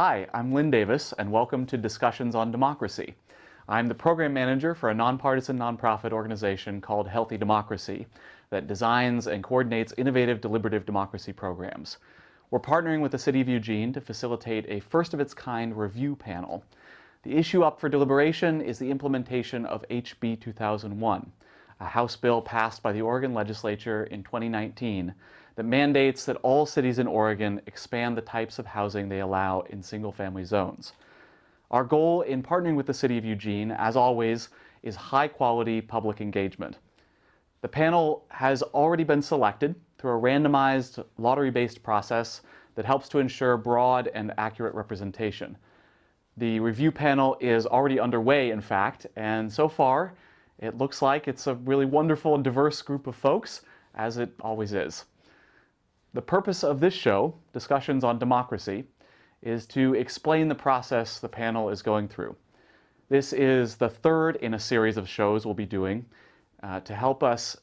Hi, I'm Lynn Davis, and welcome to Discussions on Democracy. I'm the program manager for a nonpartisan nonprofit organization called Healthy Democracy that designs and coordinates innovative deliberative democracy programs. We're partnering with the City of Eugene to facilitate a first-of-its-kind review panel. The issue up for deliberation is the implementation of HB 2001, a House bill passed by the Oregon legislature in 2019 that mandates that all cities in Oregon expand the types of housing they allow in single-family zones. Our goal in partnering with the City of Eugene, as always, is high-quality public engagement. The panel has already been selected through a randomized, lottery-based process that helps to ensure broad and accurate representation. The review panel is already underway, in fact, and so far, it looks like it's a really wonderful and diverse group of folks, as it always is. The purpose of this show, Discussions on Democracy, is to explain the process the panel is going through. This is the third in a series of shows we'll be doing uh, to help us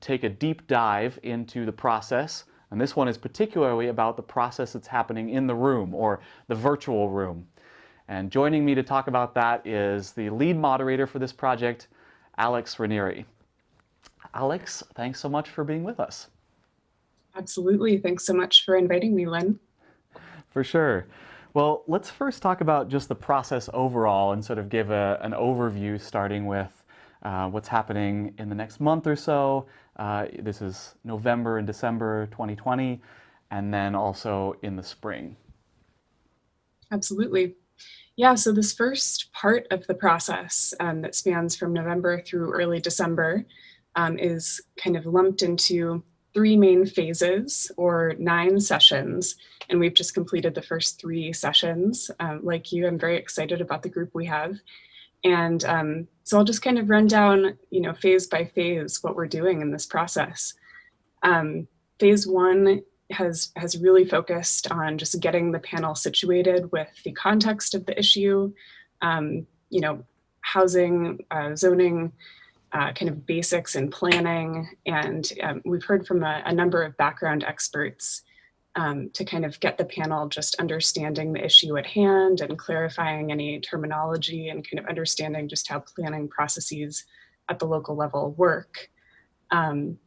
take a deep dive into the process. And this one is particularly about the process that's happening in the room or the virtual room. And joining me to talk about that is the lead moderator for this project, Alex Ranieri. Alex, thanks so much for being with us. Absolutely. Thanks so much for inviting me, Lynn. For sure. Well, let's first talk about just the process overall and sort of give a, an overview starting with uh, what's happening in the next month or so. Uh, this is November and December 2020, and then also in the spring. Absolutely. Yeah, so this first part of the process um, that spans from November through early December um, is kind of lumped into three main phases or nine sessions. And we've just completed the first three sessions. Um, like you, I'm very excited about the group we have. And um, so I'll just kind of run down, you know, phase by phase what we're doing in this process. Um, phase one has, has really focused on just getting the panel situated with the context of the issue, um, you know, housing, uh, zoning, uh, kind of basics in planning. And um, we've heard from a, a, number of background experts um, to kind of get the panel just understanding the issue at hand and clarifying any terminology and kind of understanding just how planning processes at the local level work. Um,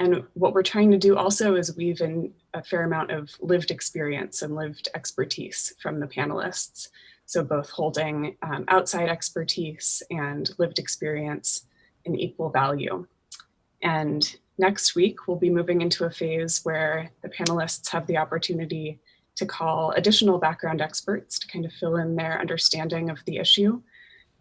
and what we're trying to do also is weave in a fair amount of lived experience and lived expertise from the panelists. So both holding um, outside expertise and lived experience an equal value. And next week, we'll be moving into a phase where the panelists have the opportunity to call additional background experts to kind of fill in their understanding of the issue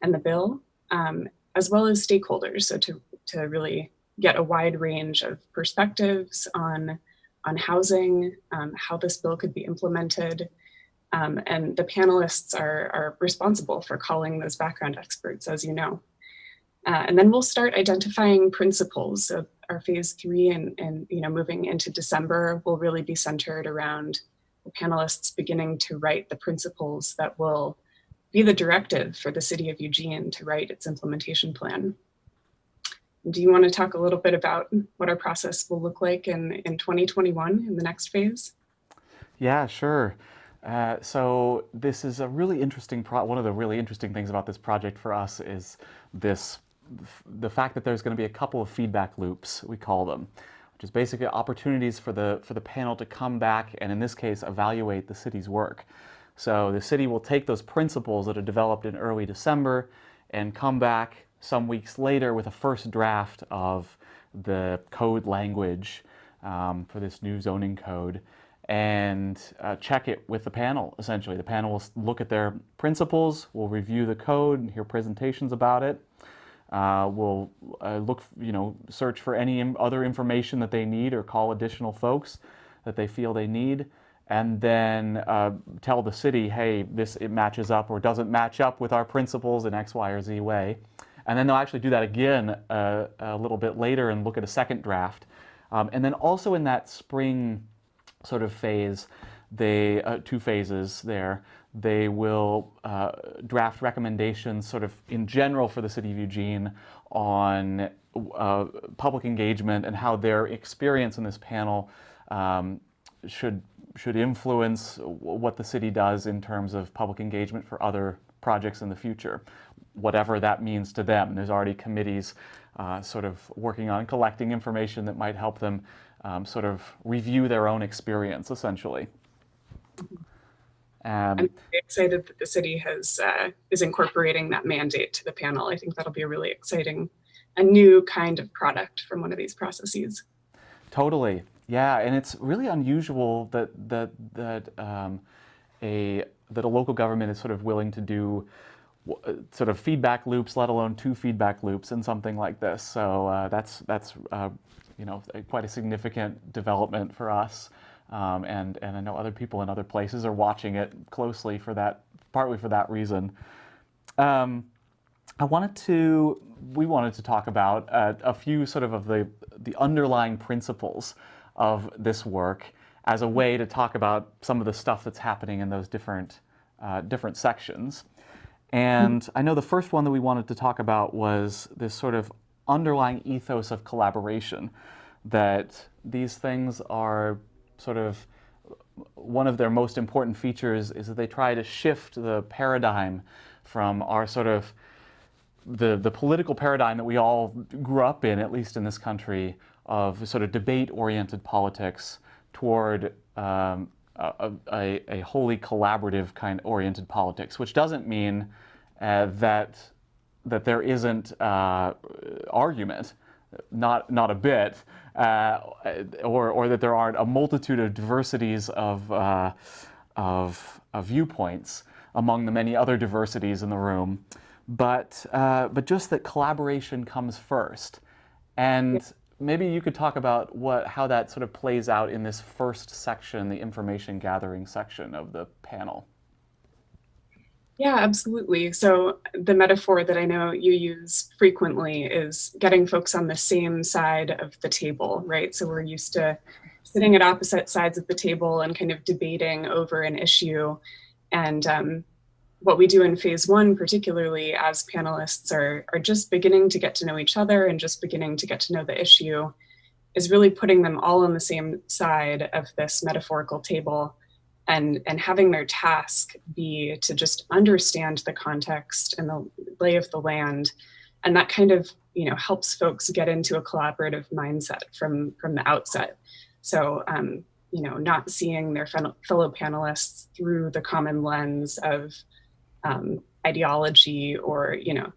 and the bill, um, as well as stakeholders. So to, to really get a wide range of perspectives on, on housing, um, how this bill could be implemented, um, and the panelists are, are responsible for calling those background experts, as you know. Uh, and then we'll start identifying principles of our phase three and, and you know moving into December will really be centered around the panelists beginning to write the principles that will be the directive for the city of Eugene to write its implementation plan. Do you want to talk a little bit about what our process will look like in, in 2021 in the next phase? Yeah, sure. Uh, so this is a really interesting, one of the really interesting things about this project for us is this the fact that there's going to be a couple of feedback loops, we call them, which is basically opportunities for the, for the panel to come back and in this case evaluate the city's work. So the city will take those principles that are developed in early December and come back some weeks later with a first draft of the code language um, for this new zoning code and uh, check it with the panel, essentially. The panel will look at their principles, will review the code and hear presentations about it, uh, will uh, look, you know, search for any other information that they need or call additional folks that they feel they need and then uh, tell the city, hey, this it matches up or doesn't match up with our principles in X, Y, or Z way. And then they'll actually do that again uh, a little bit later and look at a second draft. Um, and then also in that spring sort of phase, they, uh, two phases there, they will uh, draft recommendations sort of in general for the City of Eugene on uh, public engagement and how their experience in this panel um, should should influence what the city does in terms of public engagement for other projects in the future, whatever that means to them. There's already committees uh, sort of working on collecting information that might help them um, sort of review their own experience, essentially. Um, I'm excited that the city has uh, is incorporating that mandate to the panel. I think that'll be a really exciting, a new kind of product from one of these processes. Totally, yeah, and it's really unusual that that that um, a that a local government is sort of willing to do sort of feedback loops, let alone two feedback loops in something like this. So uh, that's that's uh, you know quite a significant development for us. Um, and, and I know other people in other places are watching it closely for that, partly for that reason. Um, I wanted to, we wanted to talk about uh, a few sort of of the, the underlying principles of this work as a way to talk about some of the stuff that's happening in those different, uh, different sections. And I know the first one that we wanted to talk about was this sort of underlying ethos of collaboration, that these things are sort of one of their most important features is that they try to shift the paradigm from our sort of the, the political paradigm that we all grew up in, at least in this country, of sort of debate-oriented politics toward um, a, a, a, wholly collaborative kind oriented politics, which doesn't mean uh, that that there isn't uh, argument, not not a bit, or, or that there aren't a multitude of diversities of, uh, of, of, viewpoints among the many other diversities in the room, but, uh, but just that collaboration comes first. And maybe you could talk about what, how that sort of plays out in this first section, the information gathering section of the panel. Yeah, absolutely. So the metaphor that I know you use frequently is getting folks on the same side of the table, right? So we're used to sitting at opposite sides of the table and kind of debating over an issue. And um, what we do in phase one, particularly as panelists are, are just beginning to get to know each other and just beginning to get to know the issue, is really putting them all on the same side of this metaphorical table and, and having their task be to just understand the context and the lay of the land. And that kind of, you know, helps folks get into a collaborative mindset from, from the outset. So, um, you know, not seeing their fellow panelists through the common lens of um, ideology or, you know,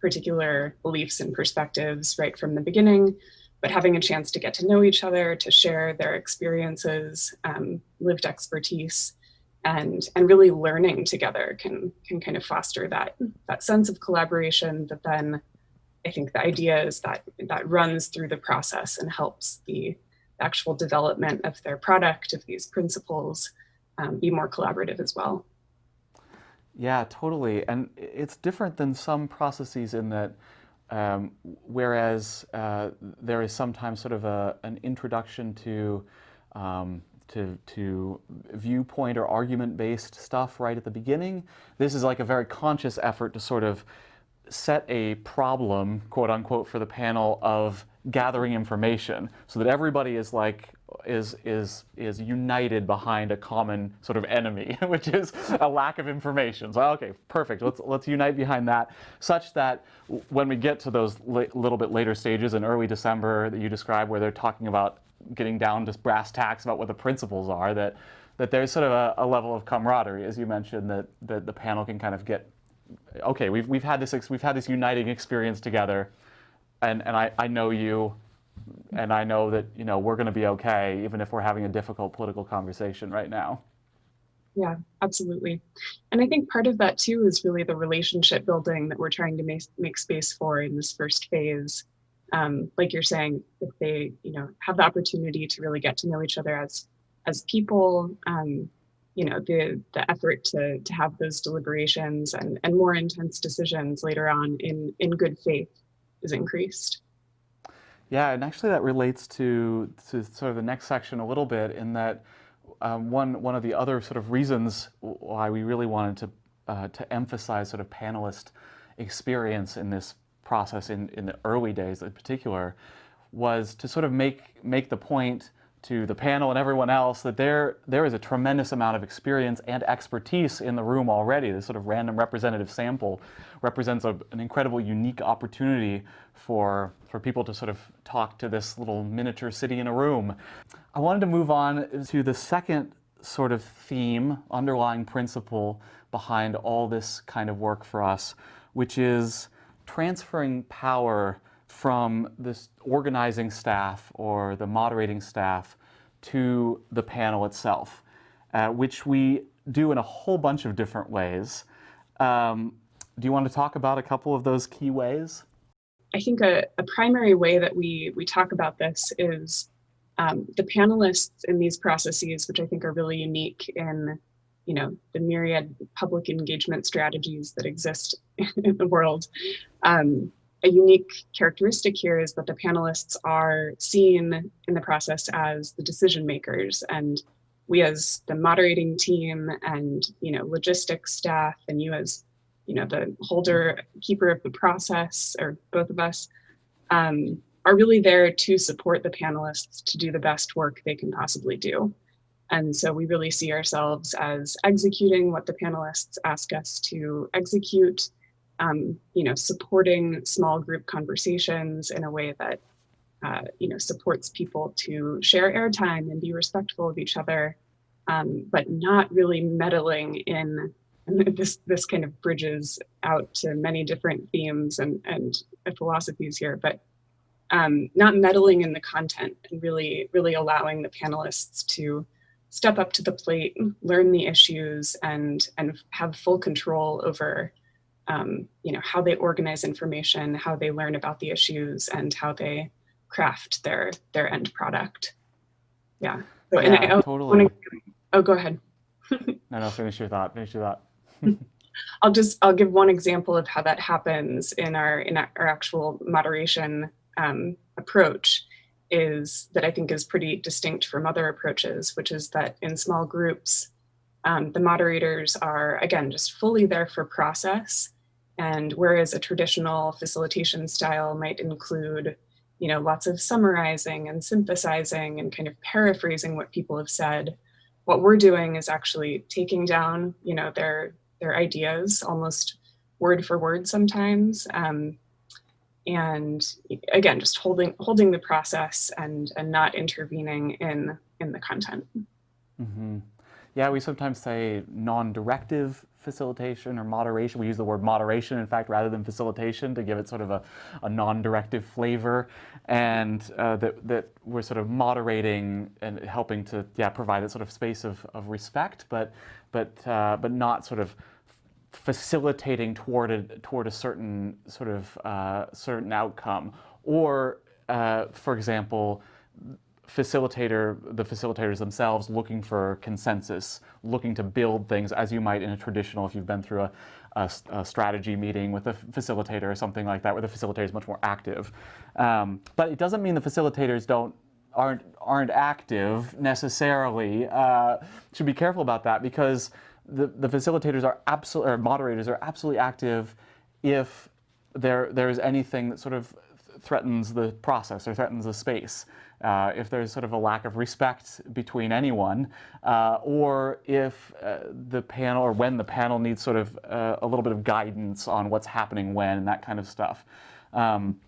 particular beliefs and perspectives right from the beginning, but having a chance to get to know each other, to share their experiences, um, lived expertise, and and really learning together can can kind of foster that that sense of collaboration that then I think the idea is that that runs through the process and helps the actual development of their product, of these principles, um, be more collaborative as well. Yeah, totally. And it's different than some processes in that um, whereas uh, there is sometimes sort of a, an introduction to, um, to, to viewpoint or argument-based stuff right at the beginning, this is like a very conscious effort to sort of set a problem, quote unquote, for the panel of gathering information so that everybody is like is is is united behind a common sort of enemy, which is a lack of information. So okay, perfect. Let's let's unite behind that, such that when we get to those little bit later stages in early December that you describe, where they're talking about getting down to brass tacks about what the principles are, that that there's sort of a, a level of camaraderie, as you mentioned, that that the panel can kind of get. Okay, we've we've had this we've had this uniting experience together, and and I I know you and I know that you know we're going to be okay, even if we're having a difficult political conversation right now. Yeah, absolutely. And I think part of that too is really the relationship building that we're trying to make, make space for in this first phase. Um, like you're saying, if they, you know, have the opportunity to really get to know each other as as people, um, you know, the the effort to to have those deliberations and and more intense decisions later on in in good faith is increased. Yeah, and actually that relates to, to sort of the next section a little bit in that um, one, one of the other sort of reasons why we really wanted to, uh, to emphasize sort of panelist experience in this process in, in the early days in particular was to sort of make, make the point to the panel and everyone else that there, there is a tremendous amount of experience and expertise in the room already. This sort of random representative sample represents a, an incredible unique opportunity for, for people to sort of talk to this little miniature city in a room. I wanted to move on to the second sort of theme, underlying principle behind all this kind of work for us, which is transferring power from this organizing staff or the moderating staff to the panel itself, uh, which we do in a whole bunch of different ways. Um, do you want to talk about a couple of those key ways? I think a, a primary way that we, we talk about this is um, the panelists in these processes, which I think are really unique in you know, the myriad public engagement strategies that exist in the world. Um, a unique characteristic here is that the panelists are seen in the process as the decision makers and we as the moderating team and you know logistics staff and you as you know the holder keeper of the process or both of us um, are really there to support the panelists to do the best work they can possibly do. And so we really see ourselves as executing what the panelists ask us to execute um, you know, supporting small group conversations in a way that, uh, you know, supports people to share airtime and be respectful of each other, um, but not really meddling in this this kind of bridges out to many different themes and and philosophies here, but um, not meddling in the content and really really allowing the panelists to step up to the plate, learn the issues, and and have full control over um, you know, how they organize information, how they learn about the issues, and how they craft their their end product. Yeah. So, yeah, I, totally. Wanna, oh, go ahead. no, no, finish your thought. Finish your thought. I'll just I'll give one example of how that happens in our in our actual moderation um, approach is that I think is pretty distinct from other approaches, which is that in small groups, um, the moderators are, again, just fully there for process and whereas a traditional facilitation style might include, you know, lots of summarizing and synthesizing and kind of paraphrasing what people have said, what we're doing is actually taking down, you know, their their ideas almost word for word sometimes. Um, and again, just holding holding the process and and not intervening in in the content. Mm -hmm. Yeah, we sometimes say non-directive facilitation or moderation. We use the word moderation, in fact, rather than facilitation to give it sort of a, a non-directive flavor. And uh, that, that we're sort of moderating and helping to yeah, provide a sort of space of, of respect, but, but, uh, but not sort of facilitating toward a, toward a certain sort of uh, certain outcome. Or, uh, for example, facilitator, the facilitators themselves looking for consensus, looking to build things as you might in a traditional, if you've been through a, a, a strategy meeting with a facilitator or something like that, where the facilitator is much more active. Um, but it doesn't mean the facilitators don't aren't aren't active necessarily. Uh, should be careful about that because the the facilitators are absolutely or moderators are absolutely active if there there is anything that sort of threatens the process or threatens the space uh, if there's sort of a lack of respect between anyone, uh, or if uh, the panel or when the panel needs sort of uh, a little bit of guidance on what's happening when and that kind of stuff. Um,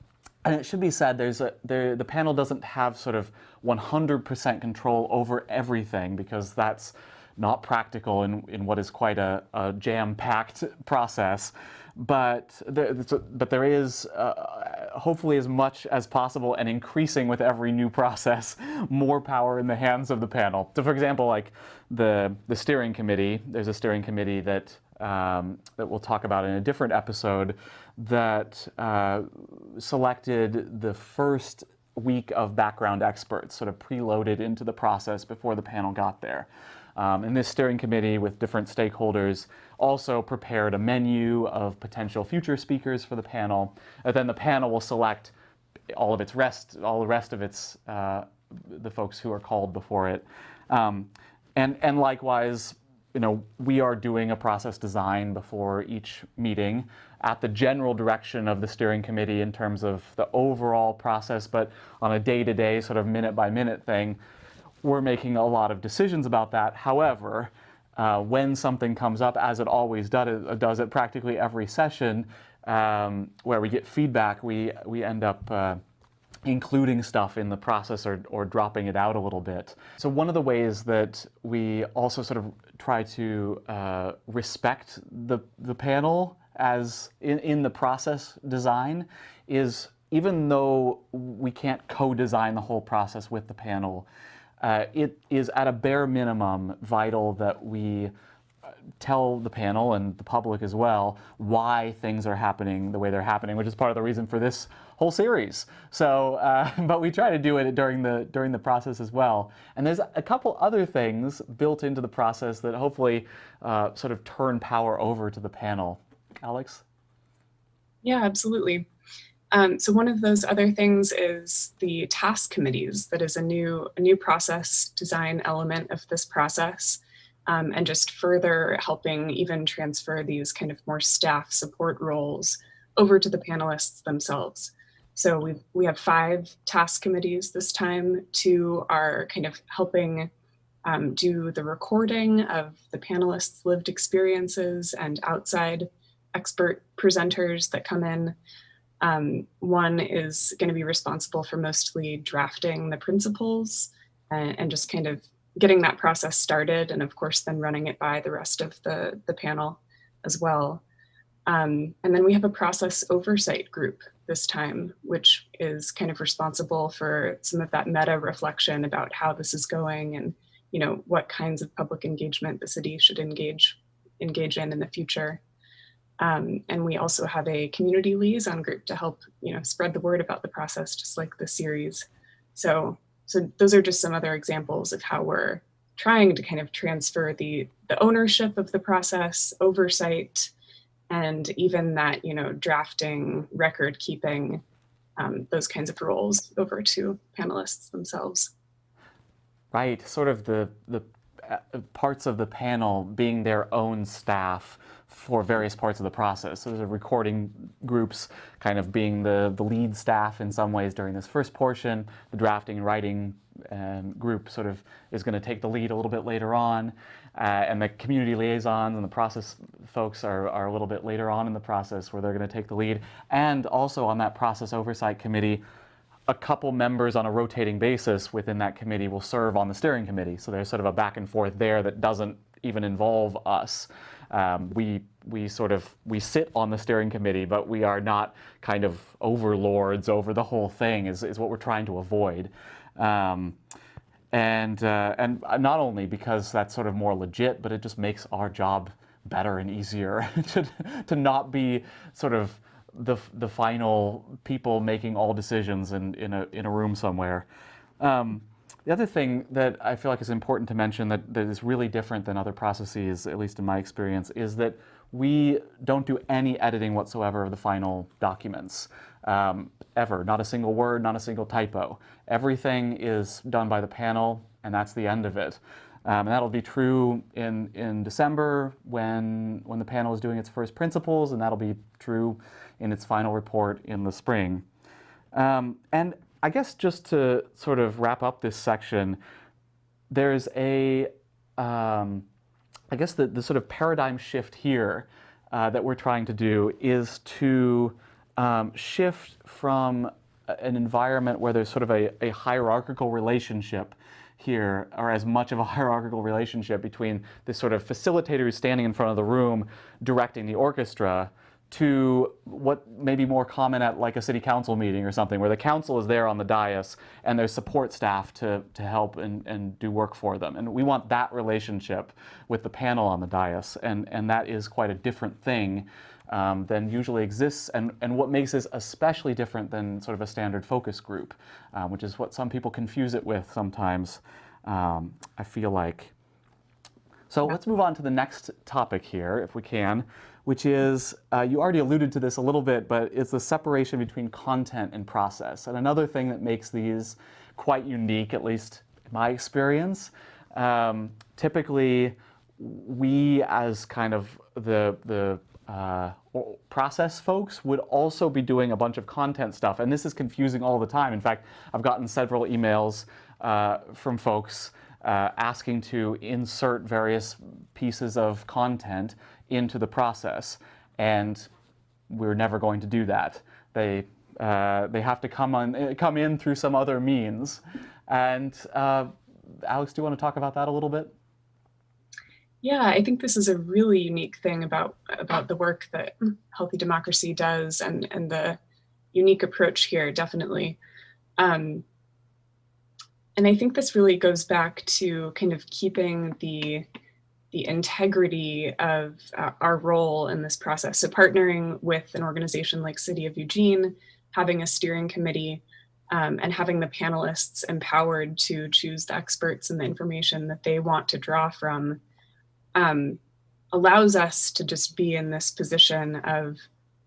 and it should be said, there's a, there, the panel doesn't have sort of 100% control over everything because that's not practical in, in what is quite a, a jam-packed process but there, but there is uh, hopefully as much as possible and increasing with every new process more power in the hands of the panel. So for example, like the, the steering committee, there's a steering committee that, um, that we'll talk about in a different episode that uh, selected the first week of background experts sort of preloaded into the process before the panel got there. Um, and this steering committee with different stakeholders also prepared a menu of potential future speakers for the panel. And then the panel will select all of its rest, all the rest of its, uh, the folks who are called before it. Um, and, and likewise, you know, we are doing a process design before each meeting at the general direction of the steering committee in terms of the overall process, but on a day-to-day -day, sort of minute by minute thing, we're making a lot of decisions about that. However, uh, when something comes up, as it always does, does at practically every session, um, where we get feedback, we, we end up uh, including stuff in the process or, or dropping it out a little bit. So one of the ways that we also sort of try to uh, respect the, the panel as in, in the process design is even though we can't co-design the whole process with the panel, uh, it is at a bare minimum vital that we tell the panel and the public as well why things are happening the way they're happening, which is part of the reason for this whole series. So, uh, but we try to do it during the during the process as well. And there's a couple other things built into the process that hopefully uh, sort of turn power over to the panel. Alex? Yeah, absolutely. Um, so one of those other things is the task committees. That is a new a new process design element of this process um, and just further helping even transfer these kind of more staff support roles over to the panelists themselves. So we we have five task committees this time. Two are kind of helping um, do the recording of the panelists' lived experiences and outside expert presenters that come in. Um, one is going to be responsible for mostly drafting the principles and, and just kind of getting that process started and of course then running it by the rest of the, the panel as well. Um, and then we have a process oversight group this time, which is kind of responsible for some of that meta reflection about how this is going and you know what kinds of public engagement the city should engage engage in in the future. Um, and we also have a community liaison group to help you know spread the word about the process, just like the series. So so those are just some other examples of how we're trying to kind of transfer the, the ownership of the process, oversight, and even that, you know, drafting, record keeping, um, those kinds of roles over to panelists themselves. Right, sort of the, the uh, parts of the panel being their own staff for various parts of the process. So there's a recording groups kind of being the, the lead staff in some ways during this first portion. The drafting and writing um, group sort of is going to take the lead a little bit later on. Uh, and the community liaisons and the process folks are, are a little bit later on in the process where they're going to take the lead. And also on that process oversight committee, a couple members on a rotating basis within that committee will serve on the steering committee. So there's sort of a back and forth there that doesn't even involve us. Um, we we sort of we sit on the steering committee, but we are not kind of overlords over the whole thing. Is is what we're trying to avoid. Um, and uh, and not only because that's sort of more legit, but it just makes our job better and easier to to not be sort of the the final people making all decisions in in a in a room somewhere. Um, the other thing that I feel like is important to mention that, that is really different than other processes, at least in my experience, is that we don't do any editing whatsoever of the final documents, um, ever. Not a single word, not a single typo. Everything is done by the panel, and that's the end of it. Um, and that'll be true in, in December when, when the panel is doing its first principles, and that'll be true in its final report in the spring. Um, and I guess just to sort of wrap up this section, there's a, um, I guess the, the sort of paradigm shift here uh, that we're trying to do is to um, shift from an environment where there's sort of a, a hierarchical relationship here, or as much of a hierarchical relationship between this sort of facilitator who's standing in front of the room directing the orchestra, to what may be more common at like a city council meeting or something, where the council is there on the dais and there's support staff to, to help and, and do work for them. And we want that relationship with the panel on the dais, and, and that is quite a different thing um, than usually exists, and, and what makes this especially different than sort of a standard focus group, uh, which is what some people confuse it with sometimes, um, I feel like. So let's move on to the next topic here, if we can, which is, uh, you already alluded to this a little bit, but it's the separation between content and process. And another thing that makes these quite unique, at least in my experience, um, typically we as kind of the, the uh, process folks would also be doing a bunch of content stuff. And this is confusing all the time. In fact, I've gotten several emails uh, from folks uh, asking to insert various pieces of content into the process. And we're never going to do that. They, uh, they have to come, on, come in through some other means. And uh, Alex, do you want to talk about that a little bit? Yeah, I think this is a really unique thing about about the work that Healthy Democracy does and, and the unique approach here, definitely. Um, and I think this really goes back to kind of keeping the the integrity of uh, our role in this process. So partnering with an organization like City of Eugene, having a steering committee, um, and having the panelists empowered to choose the experts and the information that they want to draw from um, allows us to just be in this position of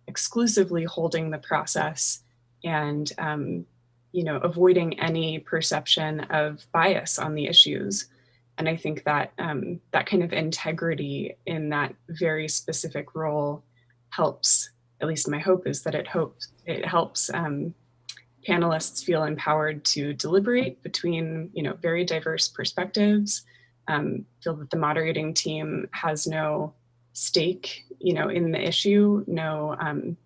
exclusively holding the process and um, you know avoiding any perception of bias on the issues and i think that um, that kind of integrity in that very specific role helps at least my hope is that it hopes it helps um, panelists feel empowered to deliberate between you know very diverse perspectives um, feel that the moderating team has no stake, you know, in the issue, no um,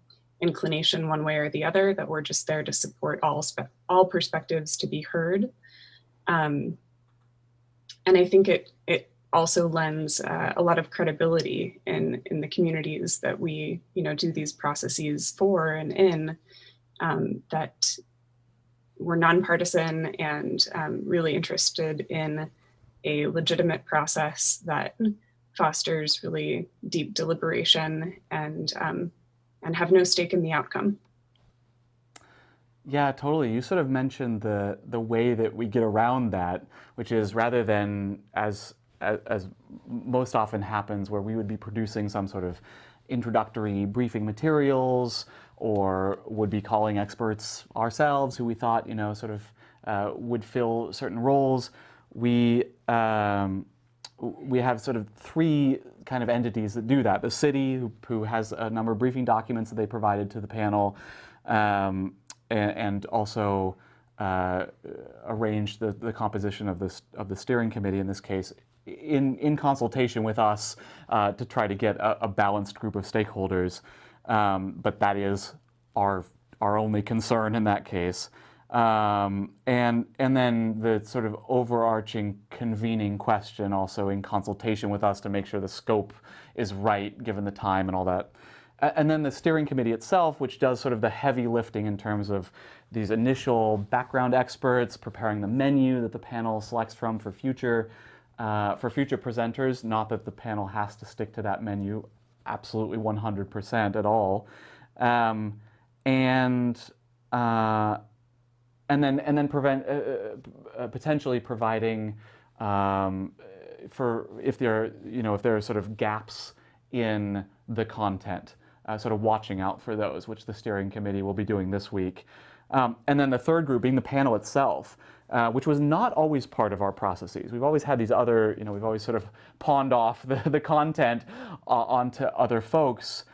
inclination one way or the other, that we're just there to support all, all perspectives to be heard. Um, and I think it, it also lends uh, a lot of credibility in, in the communities that we, you know, do these processes for and in, um, that we're nonpartisan and um, really interested in a legitimate process that fosters really deep deliberation and um, and have no stake in the outcome. Yeah, totally. You sort of mentioned the the way that we get around that, which is rather than as as, as most often happens, where we would be producing some sort of introductory briefing materials, or would be calling experts ourselves who we thought you know sort of uh, would fill certain roles we um, we have sort of three kind of entities that do that. The city, who, who has a number of briefing documents that they provided to the panel, um, and, also uh, arranged the, the composition of this of the steering committee in this case in, in consultation with us uh, to try to get a, a, balanced group of stakeholders. Um, but that is our, our only concern in that case. Um, and, and then the sort of overarching convening question also in consultation with us to make sure the scope is right given the time and all that. And then the steering committee itself, which does sort of the heavy lifting in terms of these initial background experts, preparing the menu that the panel selects from for future, uh, for future presenters. Not that the panel has to stick to that menu absolutely 100% at all. Um, and uh, and then and then prevent uh, uh, uh, potentially providing um, for if there are you know if there are sort of gaps in the content, uh, sort of watching out for those, which the steering committee will be doing this week. Um, and then the third group being the panel itself, uh, which was not always part of our processes. We've always had these other, you know, we've always sort of pawned off the, the content uh, onto other folks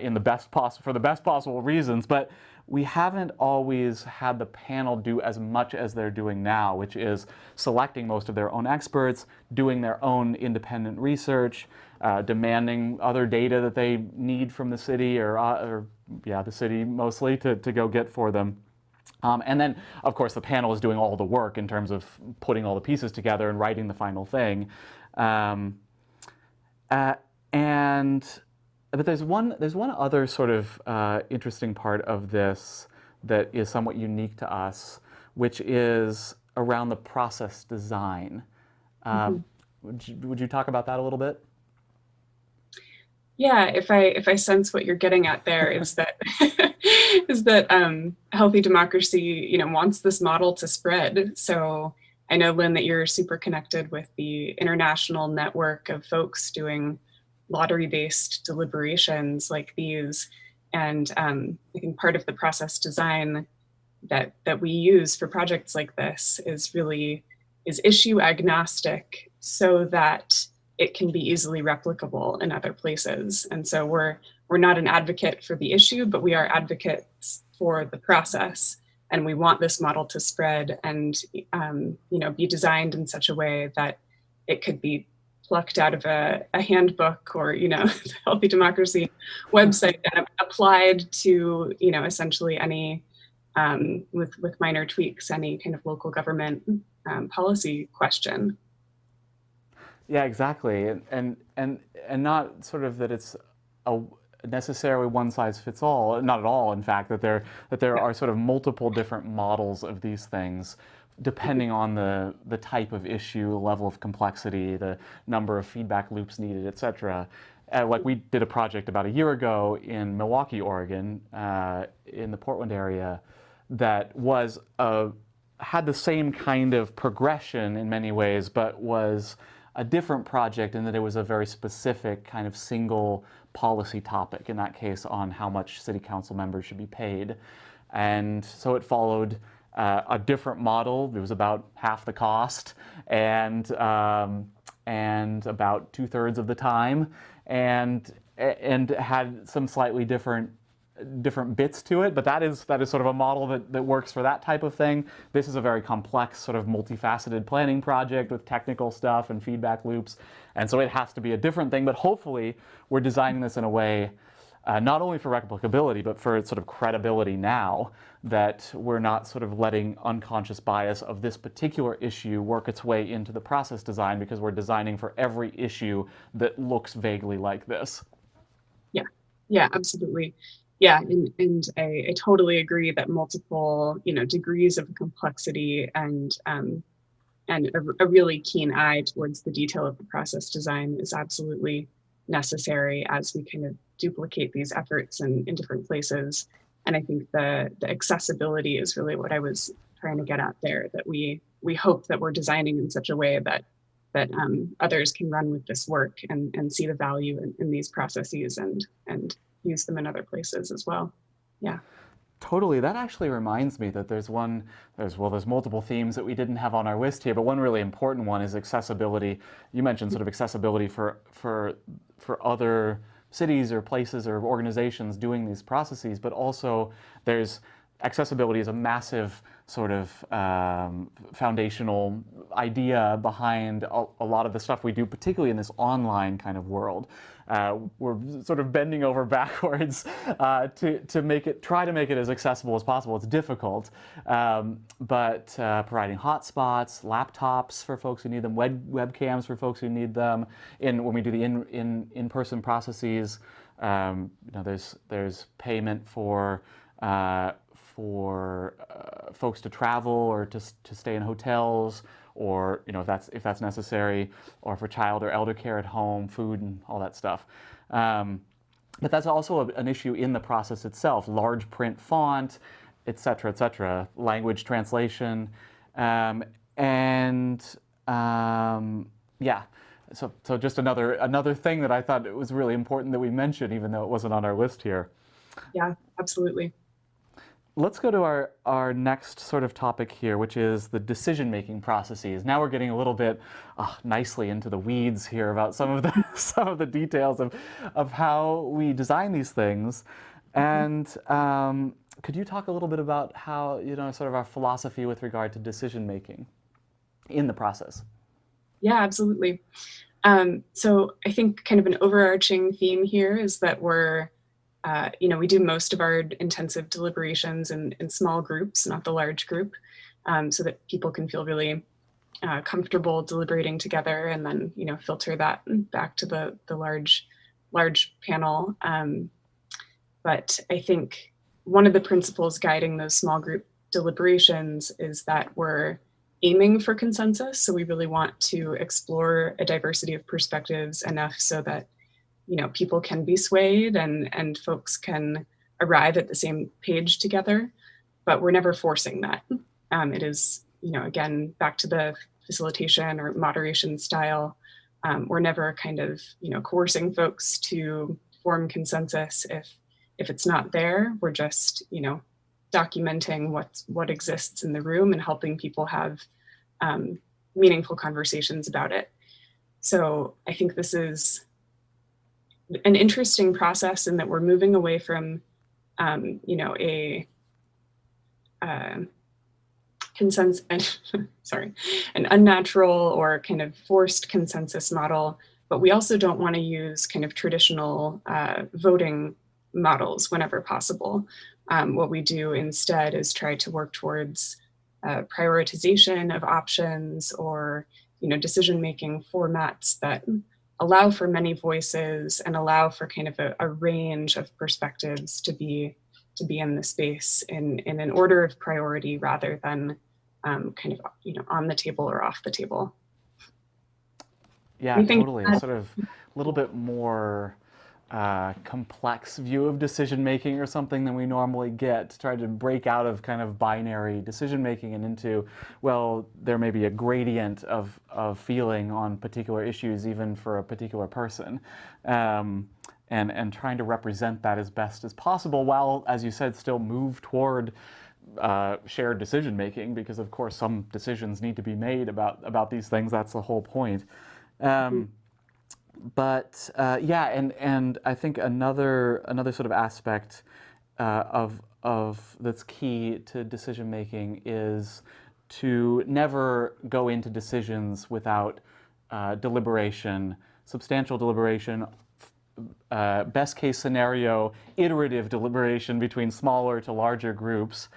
in the best possible for the best possible reasons, but we haven't always had the panel do as much as they're doing now, which is selecting most of their own experts, doing their own independent research, uh, demanding other data that they need from the city or, uh, or yeah, the city mostly to, to go get for them. Um, and then, of course, the panel is doing all the work in terms of putting all the pieces together and writing the final thing. Um, uh, and but there's one, there's one other sort of uh, interesting part of this that is somewhat unique to us, which is around the process design. mm -hmm. would, you, would you talk about that a little bit? Yeah, if I if I sense what you're getting at there is that is that um, healthy democracy, you know, wants this model to spread. So I know Lynn that you're super connected with the international network of folks doing lottery-based deliberations like these. And um, I think part of the process design that, that we use for projects like this is really is issue agnostic so that it can be easily replicable in other places. And so we're, we're not an advocate for the issue, but we are advocates for the process and we want this model to spread and um, you know be designed in such a way that it could be plucked out of a, a handbook or you know the healthy democracy website and applied to you know essentially any um, with with minor tweaks any kind of local government um, policy question yeah exactly and and and and not sort of that it's a necessarily one size fits all, not at all, in fact, that there, that there are sort of multiple different models of these things depending on the, the type of issue, level of complexity, the number of feedback loops needed, et cetera. Uh, like we did a project about a year ago in Milwaukie, Oregon, uh, in the Portland area, that was a, had the same kind of progression in many ways, but was a different project in that it was a very specific kind of single policy topic, in that case on how much city council members should be paid. And so it followed uh, a different model. It was about half the cost and, um, and about two thirds of the time and, and had some slightly different different bits to it, but that is that is sort of a model that, that works for that type of thing. This is a very complex sort of multifaceted planning project with technical stuff and feedback loops. And so it has to be a different thing, but hopefully we're designing this in a way uh, not only for replicability, but for sort of credibility now that we're not sort of letting unconscious bias of this particular issue work its way into the process design because we're designing for every issue that looks vaguely like this. Yeah, yeah, absolutely yeah and, and I, I, totally agree that multiple you know degrees of complexity and um, and a, a, really keen eye towards the detail of the process design is absolutely necessary as we kind of duplicate these efforts in, in different places. And i think the the accessibility is really what i was trying to get at there that we we hope that we're designing in such a way that that um, others can run with this work and, and see the value in, in these processes and and use them in other places as well. Yeah. Totally. That actually reminds me that there's one, there's, well, there's multiple themes that we didn't have on our list here, but one really important one is accessibility. You mentioned sort of accessibility for, for, for other cities or places or organizations doing these processes, but also there's accessibility is a massive sort of um, foundational idea behind a, a, lot of the stuff we do, particularly in this online kind of world. Uh, we're sort of bending over backwards uh, to, to make it, try to make it as accessible as possible. It's difficult, um, but uh, providing hotspots, laptops for folks who need them, web, webcams for folks who need them, in, when we do the in, in, in-person processes, um, you know, there's, there's payment for uh, for uh, folks to travel or to, to stay in hotels or you know if that's if that's necessary or for child or elder care at home food and all that stuff. Um, but that's also a, an issue in the process itself large print font etc etc language translation. Um, and um, yeah so, so just another another thing that I thought it was really important that we mention even though it wasn't on our list here. Yeah absolutely let's go to our, our next sort of topic here, which is the decision-making processes. Now we're getting a little bit uh, nicely into the weeds here about some of the, some of the details of, of how we design these things. Mm-hmm. And um, could you talk a little bit about how, you know, sort of our philosophy with regard to decision-making in the process? Yeah, absolutely. Um, so I think kind of an overarching theme here is that we're uh, you know, we do most of our intensive deliberations in, in small groups, not the large group, um, so that people can feel really uh, comfortable deliberating together and then, you know, filter that back to the, the large, large panel. Um, but I think one of the principles guiding those small group deliberations is that we're aiming for consensus. So we really want to explore a diversity of perspectives enough so that you know, people can be swayed and, and folks can arrive at the same page together, but we're never forcing that. Um, it is, you know, again, back to the facilitation or moderation style. Um, we're never kind of, you know, coercing folks to form consensus if if it's not there. We're just, you know, documenting what's what exists in the room and helping people have um, meaningful conversations about it. So I think this is an interesting process in that we're moving away from, um, you know, a uh, consensus, sorry, an unnatural or kind of forced consensus model, but we also don't want to use kind of traditional uh, voting models whenever possible. Um, what we do instead is try to work towards uh, prioritization of options or you know decision-making formats that allow for many voices and allow for kind of a, a range of perspectives to be to be in the space in, in an order of priority rather than um, kind of you know on the table or off the table. Yeah, totally. Sort of a little bit more uh, complex view of decision making or something than we normally get to try to break out of kind of binary decision making and into, well, there may be a gradient of, of feeling on particular issues even for a particular person. Um, and, and trying to represent that as best as possible while, as you said, still move toward uh, shared decision making because of course some decisions need to be made about, about these things. That's the whole point. Um, but uh, yeah, and, and I think another, another sort of aspect uh, of, of that's key to decision making is to never go into decisions without uh, deliberation, substantial deliberation, uh, best case scenario, iterative deliberation between smaller to larger groups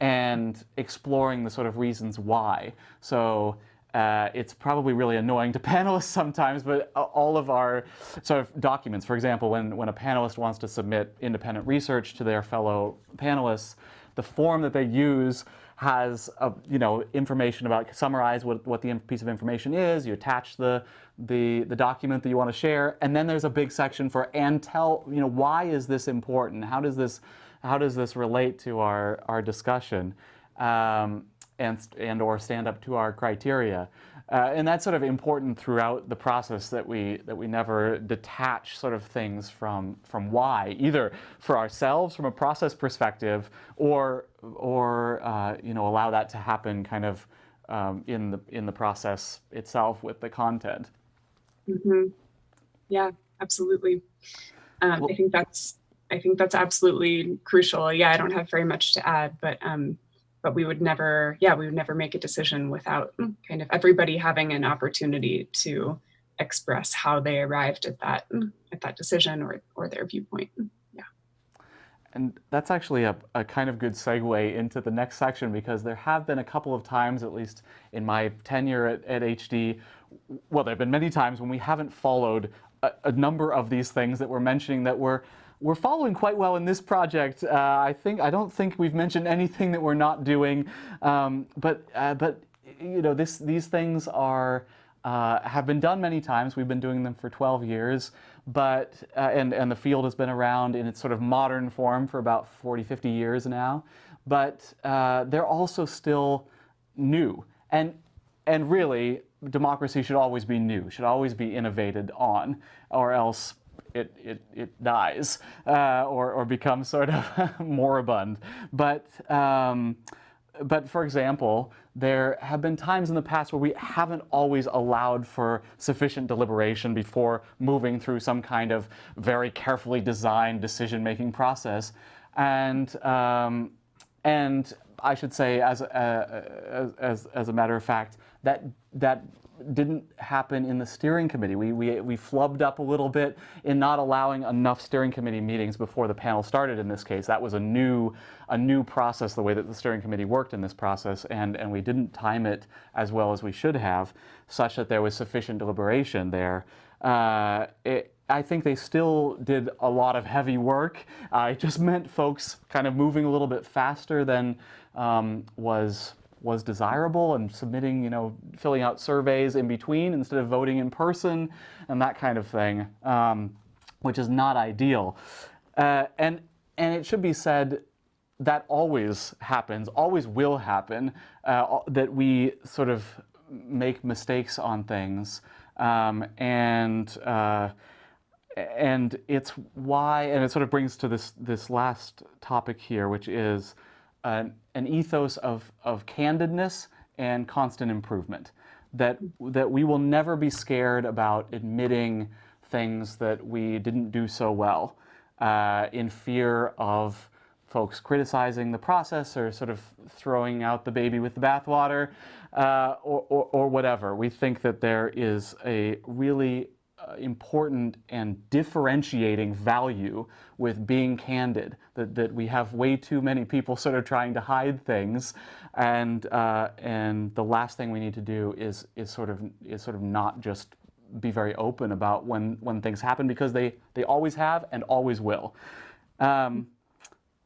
and exploring the sort of reasons why. So uh, it's probably really annoying to panelists sometimes, but all of our sort of documents, for example, when, when a panelist wants to submit independent research to their fellow panelists, the form that they use has a, you know information about summarize what, what the piece of information is. You attach the, the the document that you want to share, and then there's a big section for and tell you know why is this important? How does this how does this relate to our our discussion? Um, and, and or stand up to our criteria. Uh, and that's sort of important throughout the process that we that we never detach sort of things from from why either for ourselves from a process perspective or or uh, you know allow that to happen kind of um, in the in the process itself with the content. Mm -hmm. Yeah, absolutely. Um, well, I think that's I think that's absolutely crucial. Yeah, I don't have very much to add, but um, but we would never, yeah, we would never make a decision without hmm. kind of everybody having an opportunity to express how they arrived at that hmm. at that decision or or their viewpoint. Hmm. Yeah. And that's actually a, a kind of good segue into the next section because there have been a couple of times, at least in my tenure at, at HD, well, there have been many times when we haven't followed a, a number of these things that we're mentioning that were we're following quite well in this project. Uh, I think I don't think we've mentioned anything that we're not doing, um, but uh, but you know this these things are uh, have been done many times. We've been doing them for 12 years, but uh, and and the field has been around in its sort of modern form for about 40, 50 years now. But uh, they're also still new, and and really democracy should always be new, should always be innovated on, or else it, it, it dies uh, or, or becomes sort of moribund. But, um, but for example, there have been times in the past where we haven't always allowed for sufficient deliberation before moving through some kind of very carefully designed decision-making process. And, um, and I should say, as, uh, as, as a matter of fact, that, that didn't happen in the steering committee. We, we, we flubbed up a little bit in not allowing enough steering committee meetings before the panel started in this case. That was a new, a new process, the way that the steering committee worked in this process, and, and we didn't time it as well as we should have, such that there was sufficient deliberation there. Uh, it, I think they still did a lot of heavy work. Uh, it just meant folks kind of moving a little bit faster than um, was was desirable and submitting, you know, filling out surveys in between instead of voting in person and that kind of thing, um, which is not ideal. Uh, and, and it should be said that always happens, always will happen, uh, that we sort of make mistakes on things. Um, and uh, and it's why, and it sort of brings to this this last topic here, which is an, an ethos of, of candidness and constant improvement. That, that we will never be scared about admitting things that we didn't do so well uh, in fear of folks criticizing the process or sort of throwing out the baby with the bathwater uh, or, or, or, whatever. We think that there is a really important and differentiating value with being candid, that, that we have way too many people sort of trying to hide things and, uh, and the last thing we need to do is, is, sort of, is sort of not just be very open about when, when things happen because they, they always have and always will. Um,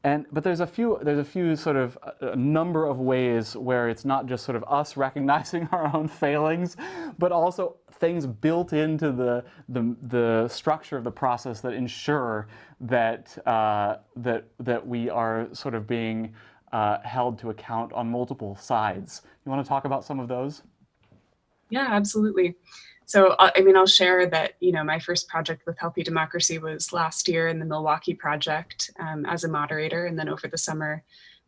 and, but there's a few, there's a few sort of a, number of ways where it's not just sort of us recognizing our own failings, but also things built into the, the, the structure of the process that ensure that, uh, that, that we are sort of being uh, held to account on multiple sides. You want to talk about some of those? Yeah, absolutely. So, uh, I mean, I'll share that, you know, my first project with Healthy Democracy was last year in the Milwaukie project um, as a moderator, and then over the summer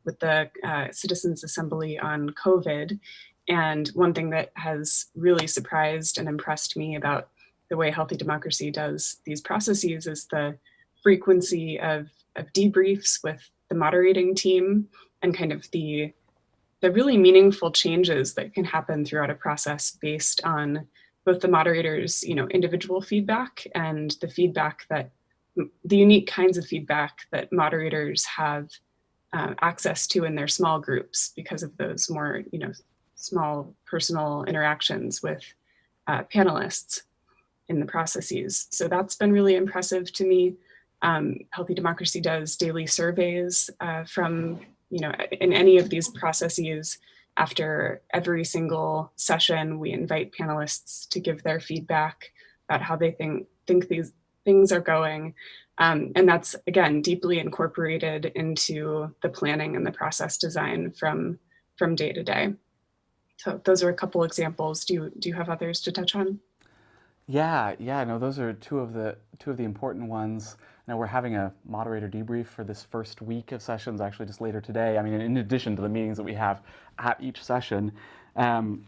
with the uh, Citizens Assembly on COVID. And one thing that has really surprised and impressed me about the way Healthy Democracy does these processes is the frequency of, of debriefs with the moderating team and kind of the, the really meaningful changes that can happen throughout a process based on both the moderators, you know, individual feedback and the feedback that the unique kinds of feedback that moderators have uh, access to in their small groups because of those more, you know, small personal interactions with uh, panelists in the processes. So that's been really impressive to me. Um, Healthy Democracy does daily surveys uh, from, you know, in any of these processes, after every single session, we invite panelists to give their feedback about how they think, think these things are going. Um, and that's, again, deeply incorporated into the planning and the process design from, from day to day. So those are a couple examples. Do you, do you have others to touch on? Yeah, yeah, no, those are two of the two of the important ones. Now we're having a moderator debrief for this first week of sessions, actually just later today. I mean, in addition to the meetings that we have at each session. Um,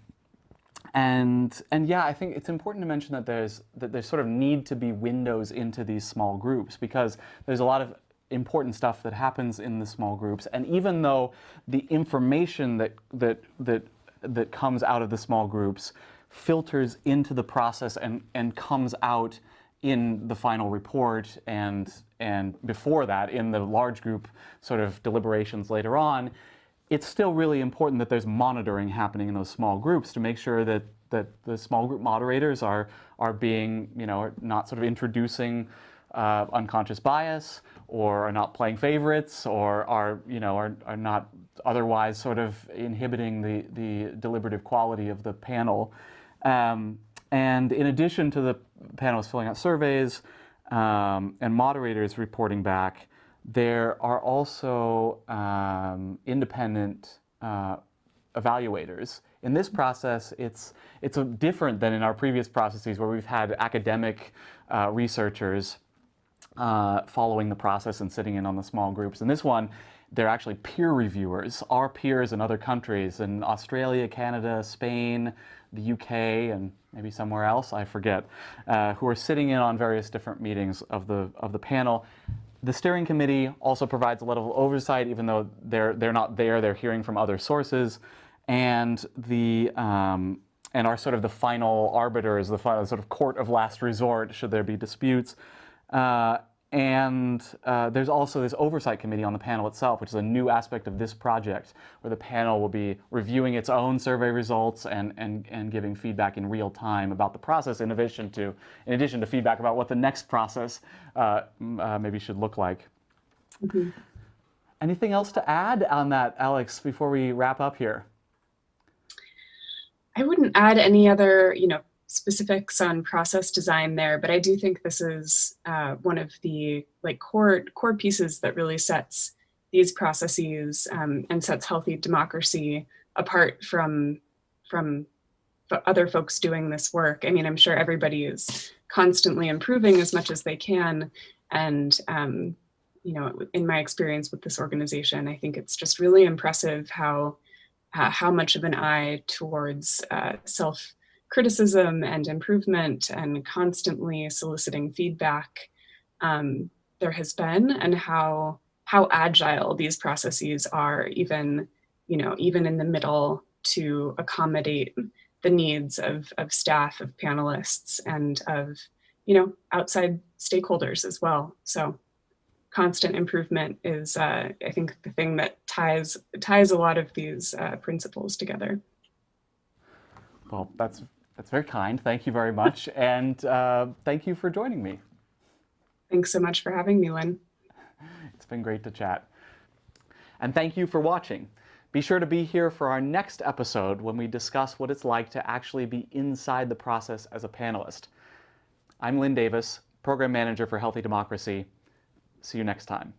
and and yeah, I think it's important to mention that there's that there's sort of need to be windows into these small groups because there's a lot of important stuff that happens in the small groups. And even though the information that that that that comes out of the small groups filters into the process and, and comes out in the final report and, and before that in the large group sort of deliberations later on, it's still really important that there's monitoring happening in those small groups to make sure that, that the small group moderators are, are being, you know, not sort of introducing uh, unconscious bias or are not playing favorites or are, you know, are, are not otherwise sort of inhibiting the, the deliberative quality of the panel. Um, and in addition to the panelists filling out surveys um, and moderators reporting back, there are also um, independent uh, evaluators. In this process, it's, it's different than in our previous processes where we've had academic uh, researchers uh, following the process and sitting in on the small groups. In this one, they're actually peer reviewers, our peers in other countries, in Australia, Canada, Spain, the UK, and maybe somewhere else, I forget, uh, who are sitting in on various different meetings of the, of the panel. The steering committee also provides a level of oversight, even though they're, they're not there, they're hearing from other sources. And the, um, and are sort of the final arbiters, the final sort of court of last resort should there be disputes. Uh, and uh, there's also this oversight committee on the panel itself, which is a new aspect of this project, where the panel will be reviewing its own survey results and, and, and giving feedback in real time about the process in addition to, in addition to feedback about what the next process uh, uh, maybe should look like. Mm -hmm. Anything else to add on that, Alex, before we wrap up here? I wouldn't add any other, you know, specifics on process design there, but I do think this is uh, one of the like core core pieces that really sets these processes um, and sets healthy democracy apart from from other folks doing this work. I mean, I'm sure everybody is constantly improving as much as they can. And, um, you know, in my experience with this organization, I think it's just really impressive how, uh, how much of an eye towards uh, self criticism and improvement and constantly soliciting feedback um, there has been and how how agile these processes are, even, you know, even in the middle to accommodate the needs of, of staff, of panelists, and of, you know, outside stakeholders as well. So constant improvement is, uh, I think, the thing that ties, ties a lot of these uh, principles together. Well, that's, that's very kind. Thank you very much. and uh, thank you for joining me. Thanks so much for having me, Lynn. It's been great to chat. And thank you for watching. Be sure to be here for our next episode when we discuss what it's like to actually be inside the process as a panelist. I'm Lynn Davis, Program Manager for Healthy Democracy. See you next time.